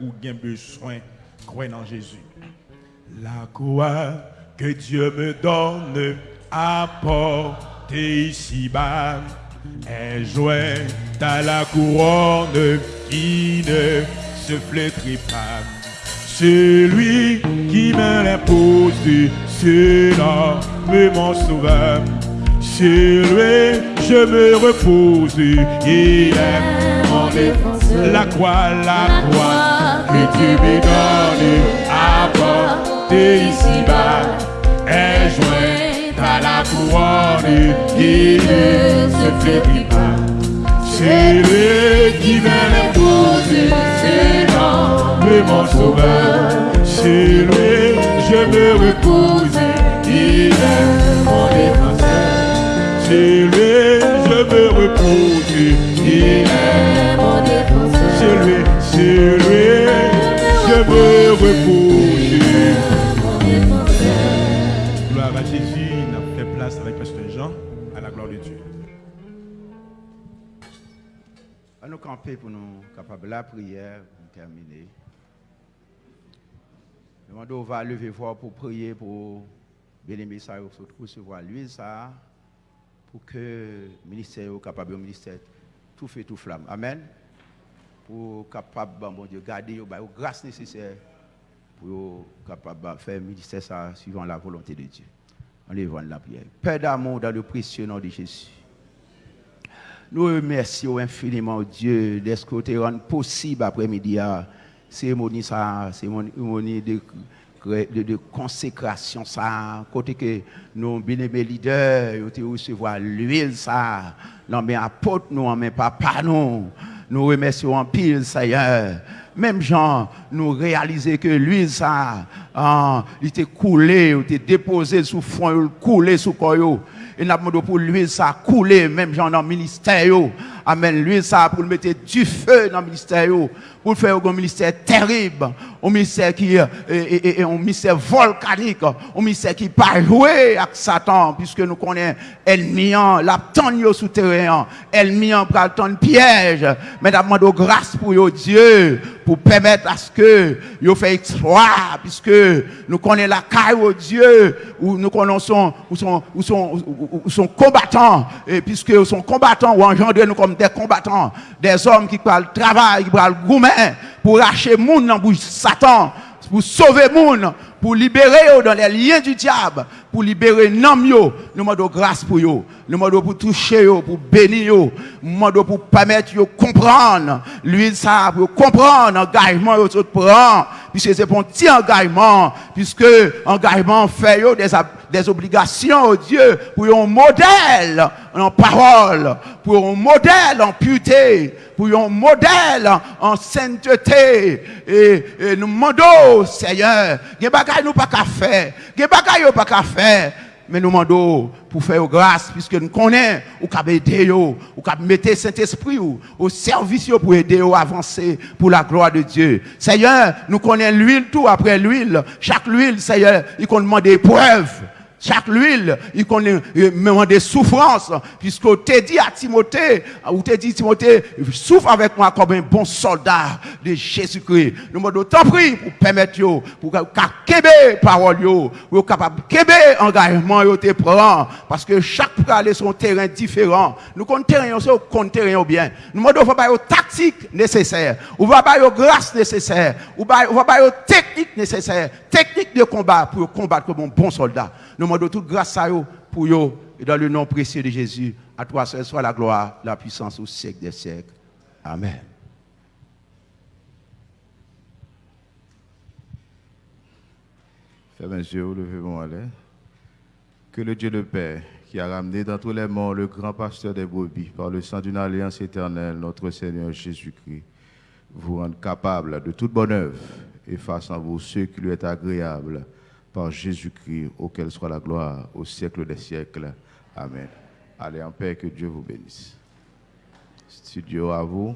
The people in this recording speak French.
ou bien besoin, croire en Jésus. La croix que Dieu me donne à porter ici-bas est jointe à la couronne qui ne se flétrit pas. Celui qui me l'impose, c'est l'homme mon sauveur. Sur lui, je me repose, il est mon défenseur. La croix, la croix que tu me donnes à porter ici-bas est jointe à la couronne qui ne se flétrit pas. C'est lui qui me l'impose, c'est l'homme mon sauveur. C'est lui, je me repose, il est mon défenseur. C'est lui, je me repose, il est me repose. Gloire à Jésus, a fait place avec Pasteur Jean, à la gloire de Dieu. À nous camper pour nous capables la prière pour terminer. On va lever voix pour prier pour bien-aimé ça, recevoir l'huile ça, pour que le ministère soit capable, le ministère, tout fait, tout flamme. Amen. Pour capable, bon garder la grâce nécessaire pour capable faire ministère ça suivant la volonté de Dieu. On les la prière. Père d'amour dans le précieux nom de Jésus. Nous remercions infiniment Dieu d'être que possible après-midi à cérémonie ça, cérémonie de, de, de consécration ça, côté que nos bien-aimés leaders ont recevoir l'huile ça, non mais apôtre nous, mais papa nous, nous remercions en pile Seigneur. Même Jean, nous réaliser que l'huile ça, ah, il était coulé, il était déposé sous fond, il coulé sous corps. Et nous avons pour l'huile ça couler, même Jean dans le ministère. Amen. L'huile ça pour mettre du feu dans le ministère. Pour faire un ministère terrible. Un ministère qui est un ministère volcanique. Un ministère qui pas jouer avec Satan. Puisque nous connaissons ennemi, la tonne souterrain. Ennemi, pour le piège. Mais demandons grâce pour Dieu. Pour permettre à ce que yo fait exploit. Puisque nous connaissons la caille au Dieu. Où nous connaissons, où sont, où sont, où sont combattants. Et puisque sont combattants ou engendrés nous comme des combattants. Des hommes qui parlent travail, qui parlent gourmet pour arracher monde dans bouche Satan, pour sauver monde, pour libérer dans les liens du diable, pour libérer yo. Nous demandons grâce pour yo. Nous demandons pour toucher yo, pour bénir yo. Nous demandons pour permettre yo comprendre l'huile ça, pour comprendre l'engagement tout prend, puisque c'est un petit engagement, puisque engagement fait des, des obligations au Dieu pour un modèle en parole, pour un modèle en pureté, pour un modèle en sainteté. Et, et nous demandons, Seigneur, il y a nous pas qu'à faire, il y a des choses pas qu'à faire. Mais nous demandons pour faire grâce, puisque nous connaissons, ou qu'à aider, ou qu'à mettre Saint-Esprit au service pour aider à avancer pour la gloire de Dieu. Seigneur, nous connaissons l'huile tout après l'huile. Chaque huile, Seigneur, il demande des preuves. Chaque huile, il connaît même des souffrances, puisque tu dit à Timothée, ou tu dit Timothée, souffre avec moi comme un bon soldat de Jésus-Christ. Nous m'avons tant pris pour permettre, pour qu'à parole, pour capable de engagement, te prend, parce que chaque aller son terrain différent. Nous comptons terrain, on compte terrain bien. Nous m'avons pas de tactique nécessaire, ou va pas grâce nécessaire, ou va pas technique nécessaire, technique de combat pour combattre comme un bon soldat. Nous demandons toute grâce à eux pour eux, et dans le nom précieux de Jésus, à toi seul soit la gloire, la puissance au siècle des siècles. Amen. Fermez les yeux, levez-moi là. Que le Dieu de paix, qui a ramené dans tous les mondes le grand pasteur des brebis par le sang d'une alliance éternelle, notre Seigneur Jésus-Christ, vous rende capable de toute bonne œuvre et fasse en vous ce qui lui est agréable par Jésus-Christ, auquel soit la gloire au siècle des siècles. Amen. Allez en paix, que Dieu vous bénisse. Studio à vous.